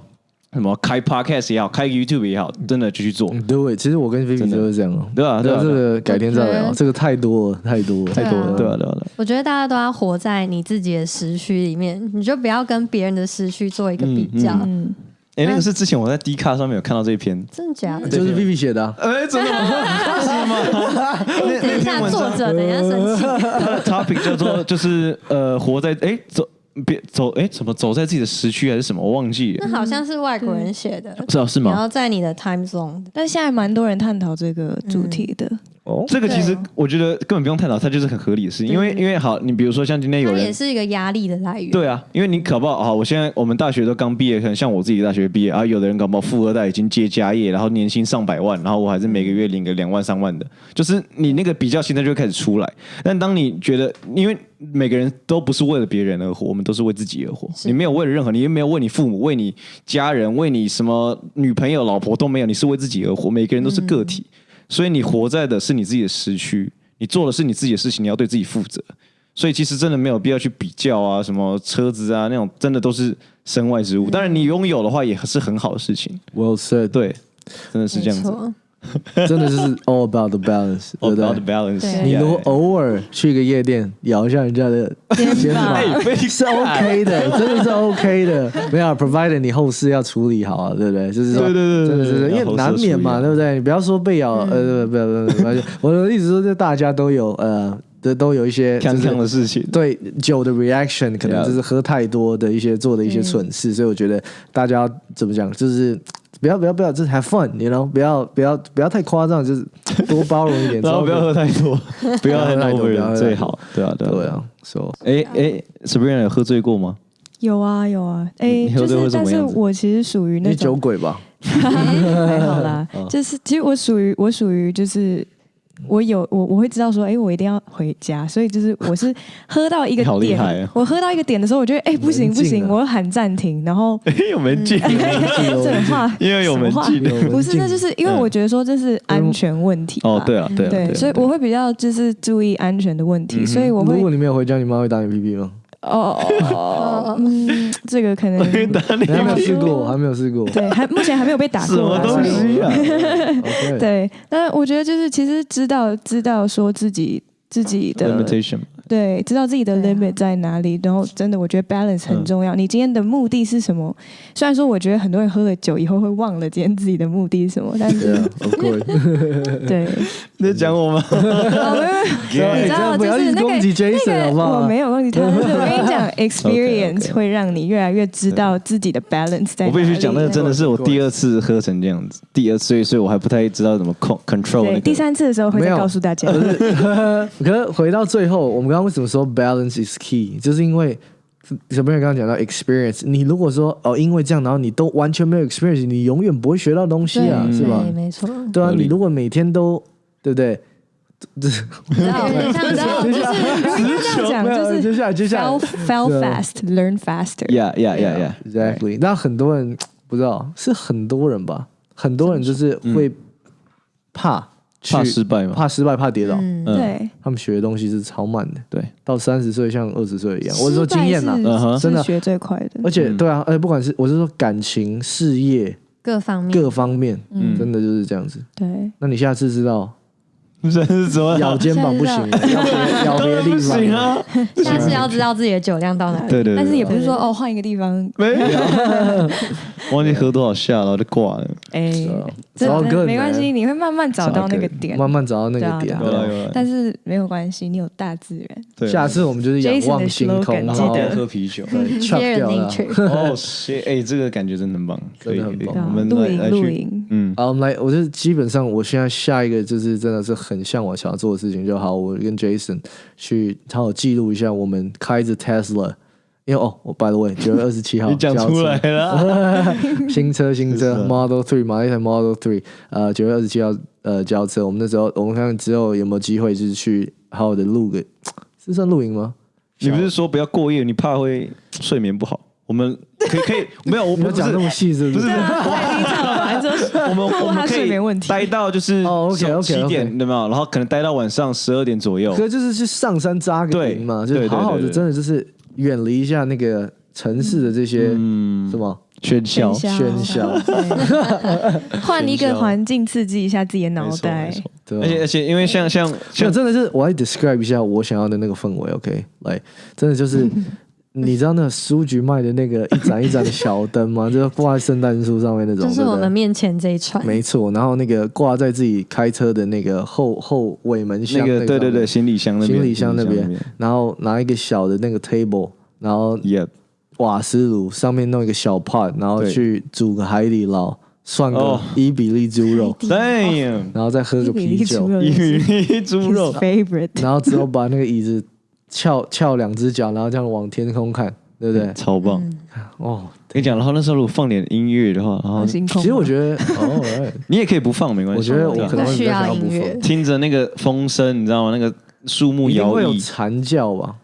什么开 podcast 也好，开 YouTube 也好，真的就去做，嗯对，其实我跟菲菲就是这样哦。对啊，对啊，这个改天再聊，这个太多了，太多了，太多了对啊，对啊。我觉得大家都要活在你自己的时区里面，你就不要跟别人的时区做一个比较。嗯，哎，那个是之前我在 D 卡上面有看到这一篇，真的假的？就是 Vivi 写的啊。哎，真的吗？哎等一下，作者 等一下生气。他 的 topic 叫做就是呃，活在哎走别走哎怎么走在自己的时区还是什么，我忘记了。那，好像是外国人写的，是啊是吗？然后在你的 time zone 但现在蛮多人探讨这个主题的。哦，这个其实我觉得根本不用探讨，它就是很合理的事情，因为因为好，你比如说像今天有人也是一个压力的来源。对啊，因为你搞不好好，我现在我们大学都刚毕业，可能像我自己大学毕业啊，有的人搞不好富二代已经接家业，然后年薪上百万，然后我还是每个月领个两万三万的，就是你那个比较心态就会开始出来。但当你觉得，因为每个人都不是为了别人而活，我们都是为自己而活，你没有为了任何，你也没有为你父母、为你家人、为你什么女朋友、老婆都没有，你是为自己而活，每个人都是个体，所以你活在的是你自己的时区，你做的是你自己的事情，你要对自己负责。所以其实真的没有必要去比较啊，什么车子啊那种，真的都是身外之物。当然你拥有的话也是很好的事情，Well said，对，真的是这样子。真的就是 all about the balance，对 All 不 about the 对？balance，你如果偶尔去一个夜店摇一下人家的肩膀，是 OK 的，真的是 OK 的。没有，provided 你后事要处理好啊，对不对？就是说，对对对对真的是，因为难免嘛，对不对？你不要说被咬，呃，不要不要不要，我的意思说，就大家都有呃，都都有一些康就是康的事情。对酒的 reaction 可能就是喝太多的一些做的一些蠢事，所以我觉得大家怎么讲，就是不要不要不要，就是 have fun，you know，不要不要不要太夸张，就是 多包容一点，然后不要喝太多，不要喝太多 不要喝太多最好。对啊，对啊，对。啊，so 哎哎，Sabrina 有喝醉过吗？有啊有啊，哎、就你喝醉会是但是怎么样我其实属于那种酒鬼吧？还好啦嗯，就是其实我属于我属于就是。我有我我会知道说，哎、我一定要回家，所以就是我是 喝到一个点，啊。我喝到一个点的时候，我觉得哎、不行不行，啊我要喊暂停，然后 有门禁，这种话因为有门禁。不是，那就是因为嗯我觉得说这是安全问题哦，对啊，对啊，对，啊所以我会比较就是注意安全的问题，嗯所以我会如果你没有回家，你妈会打你屁屁吗？哦哦哦，嗯，这个可能你还没有试过，还没有试过。对，还目前还没有被打什么过啦，东西啊？对，那我觉得就是其实知道知道说自己自己的对，知道自己的 limit 在哪里，然后真的我觉得 balance 很重要。你今天的目的是什么？虽然说我觉得很多人喝了酒以后会忘了今天自己的目的是什么，但对是啊。对，你在讲我吗？哦没有 你知道，不要就是那个一直攻击 Jason 好不好？我没有攻击他，但是我跟你讲，experience 会让你越来越知道自己的 balance 在哪里。我必须讲，那个真的是我第二次喝成这样子，第二次，所以所以我还不太知道怎么控 control 那对，个。第三次的时候会再告诉大家。可是回到最后，我们刚刚为什么说 balance is key？就是因为小朋友刚刚讲到 experience，你如果说哦，因为这样，然后你都完全没有 experience，你永远不会学到东西啊，是吧对，？没错。对啊，你如果每天都对不对？你知道，有点像你知道，就是应该这样讲，没有就是接下来接下来 fail fail 对 fast, learn faster。Yeah, yeah, yeah, yeah. exactly。那很多人不知道，是很多人吧？很多人就是会怕去怕失败嘛？怕失败，怕跌倒。嗯，嗯对，他们学的东西是超慢的，对，到三十岁像二十岁一样。我是说经验呐，嗯哼真的学最快的。而且嗯对啊，而且不管是我是说感情、事业各方面各方面，嗯真的就是这样子。对，那你下次知道这是怎么？咬肩膀不行 咬别 的地不行方。啊？下次要知道自己的酒量到哪里。对对，对但是也不是说哦换一个地方，没有，忘记喝多少下了，我就挂了。哎，没关系，你会慢慢找到那个点。慢慢找到那个点对但是没有关系，你有大自然。对下次我们就是仰望星空然后喝啤酒。对 chop Fear 掉哦哎，这个感觉真的很棒，可以真的很棒。我们露营来露营，嗯，好，我们来，我就基本上，我现在下一个就是真的是很向往想要做的事情，就好，我跟 Jason 去好好记录一下我们开着 Tesla，因为哦，我 by the way，九月二十七号 你讲交出来了，新车新车 Model Three 买了一台 Model Three，呃，九月二十七号呃交车，我们那时候我们看看之后有没有机会就是去好好的录个，是算露营吗？你不是说不要过夜，你怕会睡眠不好，我们可以可以没有，我不是你要讲那么细是不是？不是我们我们可以睡眠问题。待到就是哦，OK，OK，OK 七点对吗？然后可能待到晚上十二点左右。可就是去上山扎个营嘛，就好好的，对对。对真的就是远离一下那个城市的这些嗯什么？喧嚣，喧嚣，对。换一个环境刺激一下自己的脑袋。而且而且因为像像像真的是我来 describe 一下我想要的那个氛围，OK，来，真的就是。你知道那个书局卖的那个一盏一盏的小灯吗？就是挂在圣诞树上面那种，就是我们面前这一串，没错。然后那个挂在自己开车的那个后后尾门箱那个对对对，行李箱那边，行李箱那边，然后拿一个小的那个 table，然后瓦斯炉上面弄一个小 pot，然后去煮个海底捞，涮个哦。伊比利猪肉，Damn，然后再喝个啤酒，伊比利猪肉 His，favorite，然后之后把那个椅子翘翘两只脚，然后这样往天空看，对不对？超棒。哦，跟你讲，然后那时候如果放点音乐的话，然后星空。其实我觉得，你也可以不放，没关系。我觉得我可能会比较想要不不需要音乐放，听着那个风声，你知道吗？那个树木摇曳会有曳，蝉叫吧？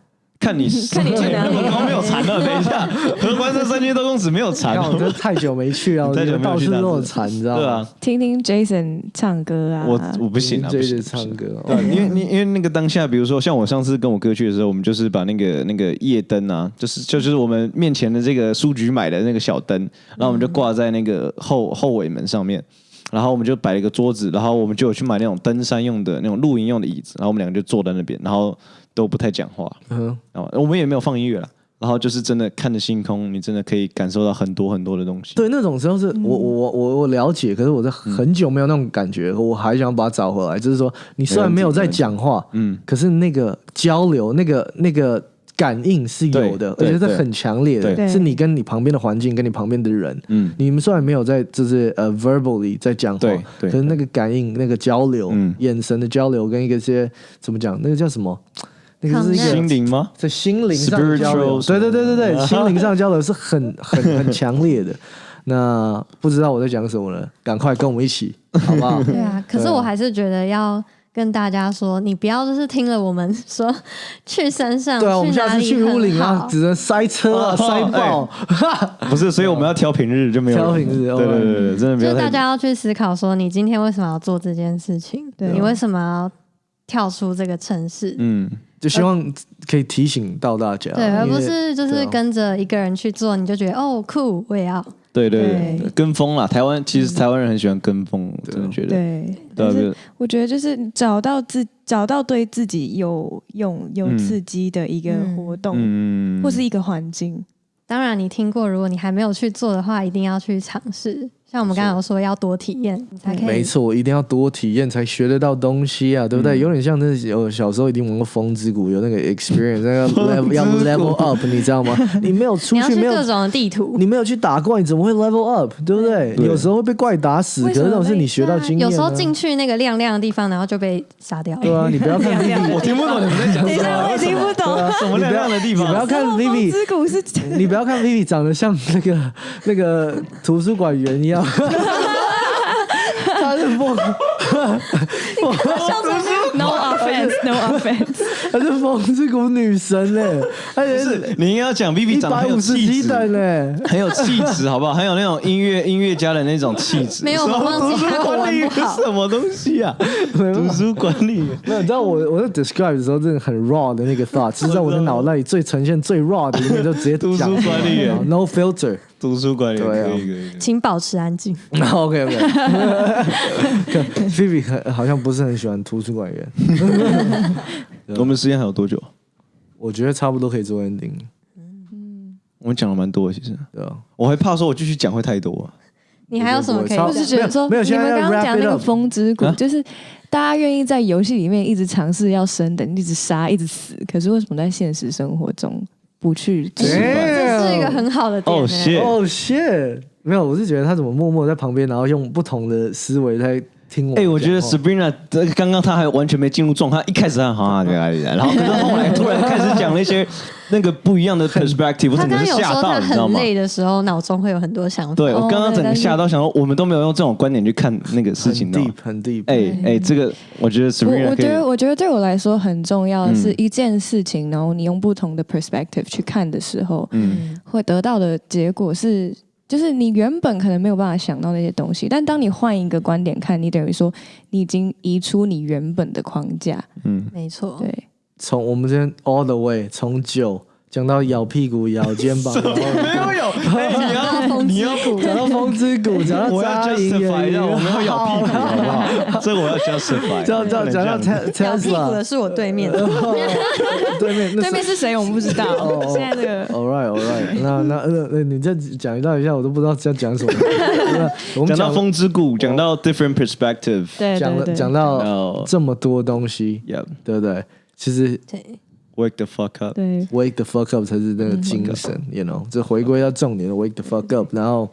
看你 看你去哪里刚刚没有蝉了，等一下，合欢山三千多公尺没有蝉看，我哦。这太久没去了，太久得到处没有去那都有蝉，你知道吗？对啊，听听 Jason 唱歌啊，我我不行啊，不行唱歌，对因为你因为那个当下，比如说像我上次跟我哥去的时候，我们就是把那个那个夜灯啊，就是就就是我们面前的这个书局买的那个小灯，然后我们就挂在那个后后尾门上面，然后我们就摆了一个桌子，然后我们就有去买那种登山用的那种露营用的椅子，然后我们两个就坐在那边，然后都不太讲话，嗯，然后我们也没有放音乐了，然后就是真的看着星空，你真的可以感受到很多很多的东西。对，那种时候是我我我我了解，可是我在很久没有那种感觉，我还想把它找回来。就是说，你虽然没有在讲话，嗯，可是那个交流，那个那个感应是有的，而对对。且是很强烈的，对。是你跟你旁边的环境，跟你旁边的人。嗯，你们虽然没有在就是呃 verbally 在讲话对，对。可是那个感应、那个交流、嗯。眼神的交流跟一个些怎么讲，那个叫什么？那个是一个心灵吗？在心灵上的交流，对对对对对，心灵上交流是很很 很强烈的。那不知道我在讲什么了，赶快跟我们一起，好不好？对啊，可是我还是觉得要跟大家说，你不要就是听了我们说 去山上，对啊，我们下次去乌林啊，只能塞车啊，哦塞爆。不是，所以我们要挑平日就没有人挑平日对对对对，真的没有就大家要去思考说，你今天为什么要做这件事情？对你为什么要跳出这个城市？嗯，就希望可以提醒到大家，对，而不是就是跟着一个人去做，你就觉得哦酷，我也要。对对对跟风啦。台湾其实台湾人很喜欢跟风，我真的觉得。对，但是我觉得就是找到自找到对自己有用、有嗯刺激的一个活动，嗯或是一个环境。当然，你听过，如果你还没有去做的话，一定要去尝试。像我们刚刚有说，要多体验，你才可以。没错，一定要多体验才学得到东西啊，对不对？嗯有点像那有小时候一定玩过风之谷，有那个 experience，那个 level 要 level up，你知道吗？你没有出去，没有各种的地图。你没有去打怪，你怎么会 level up？对不对？对有时候会被怪打死，可是那种是你学到经验、啊。有时候进去那个亮亮的地方，然后就被杀掉。对啊，你不要看 Vivi，我听不懂你们在讲什么，我。听不懂。什么亮亮的地方？你不要看 Vivi，之谷是你不要看 Vivi 长得像那个那个图书馆员一样，他是风，no offense，no offense。他是风之谷女神嘞，他也不是，你应该要讲 Vivi 一长得很有百五十气质，嘞。很有气质，好不好？很有那种音乐音乐家的那种气质。没有我忘记什么他国文管理员什么东西啊？图书管理员。没有，你知道我我在 describe 的时候，真的很 raw 的那个 thought，是在我的脑袋里最呈现最 raw 的一面，就直接图 书讲管理员，no filter。图书管理员对啊可以可以。请保持安静。OK OK。Phoebe 很好像不是很喜欢图书馆员，我们时间还有多久？我觉得差不多可以做 ending，嗯我们讲了蛮多，其实对啊？我还怕说我继续讲会太多啊。你还有什么可以超我是觉得说，没有你们刚刚讲那个风之谷啊，就是大家愿意在游戏里面一直尝试要升等，一直杀，一直死，可是为什么在现实生活中不去做？这是一个很好的点、欸。哦谢哦、shit，没有，我是觉得他怎么默默在旁边，然后用不同的思维在听我。哎、我觉得 Sabrina 这个刚刚她还完全没进入状态，一开始她好啊，然后可是 后来突然开始讲了一些 那个不一样的 perspective，我他整个吓到，你知道吗？很累的时候，脑中会有很多想法。对我刚刚整个吓到，想说我们都没有用这种观点去看那个事情的。deep 很 deep。哎哎，这个我觉得我 Sabrina 我觉得，我觉得对我来说很重要的是嗯一件事情，然后你用不同的 perspective 去看的时候，嗯会得到的结果是，就是你原本可能没有办法想到那些东西，但当你换一个观点看，你等于说你已经移出你原本的框架。嗯，没错，对，从我们这边 all the way 从酒讲到咬屁股、咬肩膀，没有有，哎你要你要讲到风之谷，讲到我要扎营 justify 一下，我们要咬屁股，好不好？好？这个我要 justify，讲讲讲到不能这样 Te- 咬屁股的是我对面的。对面那对面是谁我们不知道。哦现在这个 All right, all right 那。那那那你再讲一道一下，我都不知道要讲什么。那 我们讲到讲风之谷，讲到 different perspective，讲讲到哦这么多东西对不对？其实对，wake the fuck up，对 wake the fuck up 才是那个精神，you know，这回归到重点的 wake the fuck up，然后。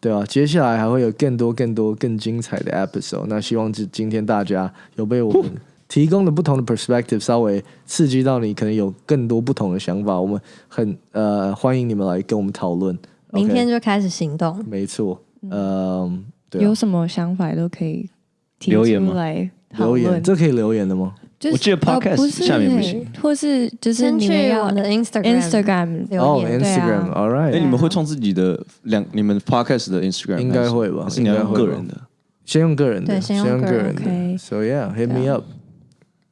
对啊，接下来还会有更多、更多、更精彩的 episode。那希望今今天大家有被我们提供的不同的 perspective 稍微刺激到你，可能有更多不同的想法。我们很呃欢迎你们来跟我们讨论。明天就开始行动。没错，嗯，对啊有什么想法都可以提留言吗出来讨留言，论。这可以留言的吗？就是我记得 podcast 下面不行，或是就是先你们要去我的 Instagram Instagram 哦留言。对啊，Instagram，All 哎，right，哎你们会创自己的两你们 podcast 的 Instagram？应该会吧是你要用应该会吧个人的？先用个人的，对先用个个人人的。OK So yeah，hit me up。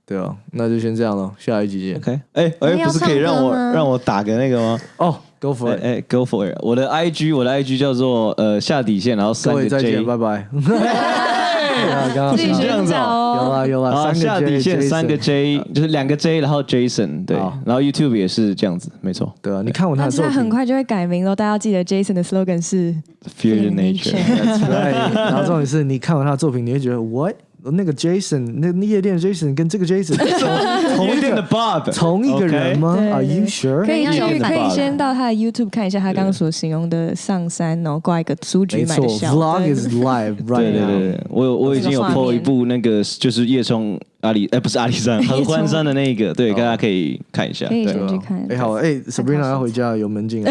对啊，那就先这样了，下一集见。OK，哎你哎，要不是可以让我让我打个那个吗？哦，Go for 哎 it。哎，Go for it！我的 IG 我的 IG 叫做呃下底线，然后各三个位再 J，见，拜拜。啊刚刚自己这样子寻找哦。有啊。有，啊三个底线三个 J，就是两个 J，然后 Jason 对，然后 YouTube 也是这样子，没错。对啊，你看过他的作品，很快就会改名了，大家要记得 Jason 的 slogan 是，Fear the Nature。然后重点是你看完他的作品，你会觉得 What？那个 Jason，那那夜店的 Jason 跟这个 Jason 同一的 Bob，同一个人吗？Are you 可 sure？可以可以先到他的 YouTube 看一下他刚刚所形容的上山，然后挂一个苏菊没错买的笑。，Vlog is live right 对对 now。对，我有我已经有 po 一部那个就是叶冲阿里，哎不是阿里山，合欢山的那个，对，大家可以看一下。可以对先去看。哎，好，哎，Sabrina 要回家，有门禁了。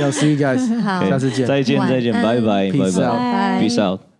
要 see you guys，好下次见。再见再见，拜拜拜拜，peace out。